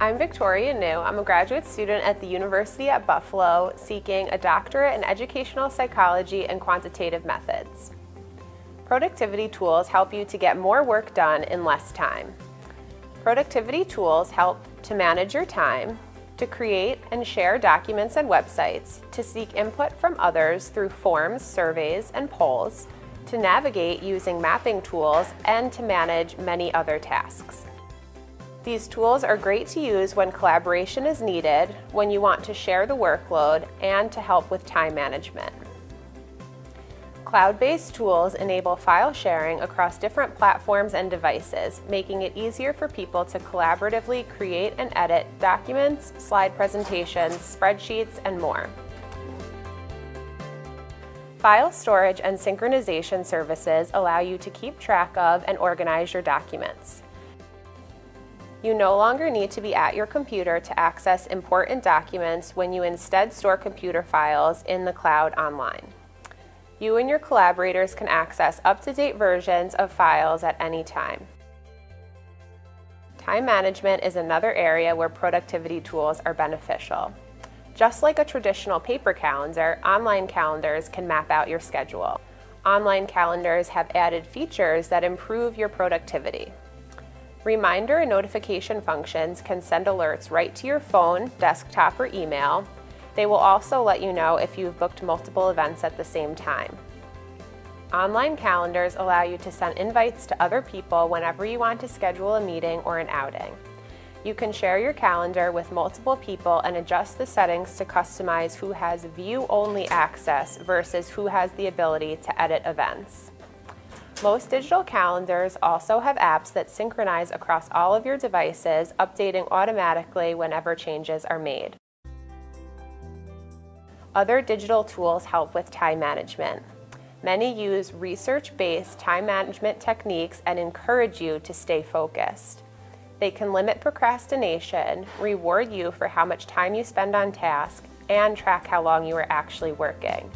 I'm Victoria New. I'm a graduate student at the University at Buffalo seeking a doctorate in educational psychology and quantitative methods. Productivity tools help you to get more work done in less time. Productivity tools help to manage your time, to create and share documents and websites, to seek input from others through forms, surveys, and polls, to navigate using mapping tools, and to manage many other tasks. These tools are great to use when collaboration is needed, when you want to share the workload, and to help with time management. Cloud-based tools enable file sharing across different platforms and devices, making it easier for people to collaboratively create and edit documents, slide presentations, spreadsheets, and more. File storage and synchronization services allow you to keep track of and organize your documents. You no longer need to be at your computer to access important documents when you instead store computer files in the cloud online. You and your collaborators can access up-to-date versions of files at any time. Time management is another area where productivity tools are beneficial. Just like a traditional paper calendar, online calendars can map out your schedule. Online calendars have added features that improve your productivity. Reminder and notification functions can send alerts right to your phone, desktop, or email. They will also let you know if you've booked multiple events at the same time. Online calendars allow you to send invites to other people whenever you want to schedule a meeting or an outing. You can share your calendar with multiple people and adjust the settings to customize who has view-only access versus who has the ability to edit events. Most digital calendars also have apps that synchronize across all of your devices, updating automatically whenever changes are made. Other digital tools help with time management. Many use research-based time management techniques and encourage you to stay focused. They can limit procrastination, reward you for how much time you spend on task, and track how long you are actually working.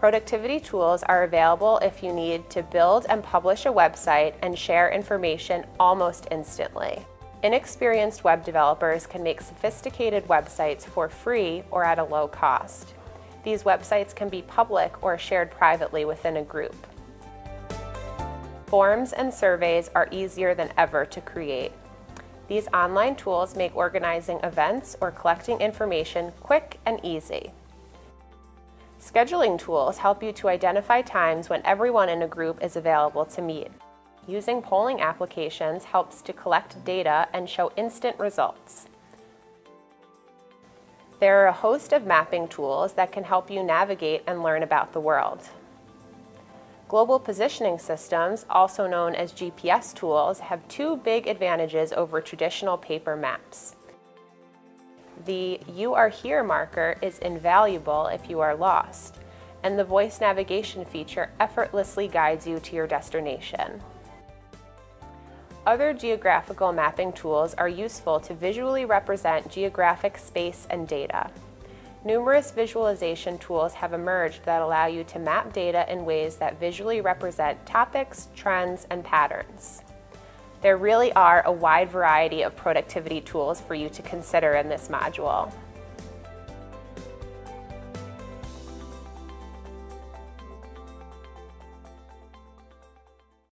Productivity tools are available if you need to build and publish a website and share information almost instantly. Inexperienced web developers can make sophisticated websites for free or at a low cost. These websites can be public or shared privately within a group. Forms and surveys are easier than ever to create. These online tools make organizing events or collecting information quick and easy. Scheduling tools help you to identify times when everyone in a group is available to meet. Using polling applications helps to collect data and show instant results. There are a host of mapping tools that can help you navigate and learn about the world. Global positioning systems, also known as GPS tools, have two big advantages over traditional paper maps. The You Are Here marker is invaluable if you are lost, and the voice navigation feature effortlessly guides you to your destination. Other geographical mapping tools are useful to visually represent geographic space and data. Numerous visualization tools have emerged that allow you to map data in ways that visually represent topics, trends, and patterns. There really are a wide variety of productivity tools for you to consider in this module.